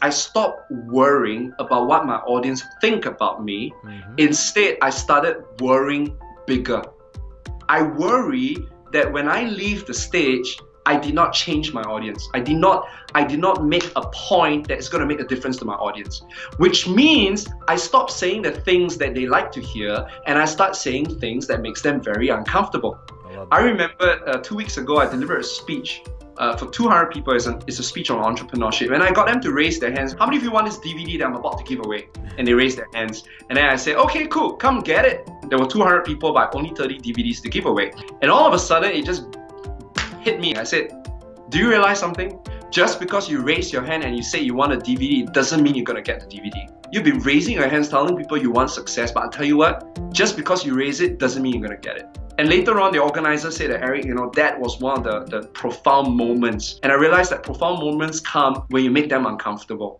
I stopped worrying about what my audience think about me. Mm-hmm. Instead, I started worrying bigger. I worry that when I leave the stage, I did not change my audience. I did not I did not make a point that is going to make a difference to my audience. Which means I stop saying the things that they like to hear and I start saying things that makes them very uncomfortable. I, I remember uh, two weeks ago I delivered a speech uh, for 200 people it's a, it's a speech on entrepreneurship. And I got them to raise their hands. How many of you want this DVD that I'm about to give away? And they raised their hands. And then I said okay cool. Come get it. There were 200 people but only 30 DVDs to give away. And all of a sudden it just hit me. I said do you realize something? Just because you raise your hand and you say you want a DVD it doesn't mean you're gonna get the DVD You've been raising your hands telling people you want success, but I'll tell you what, just because you raise it doesn't mean you're gonna get it. And later on, the organizer said that, Eric, you know, that was one of the, the profound moments. And I realized that profound moments come when you make them uncomfortable.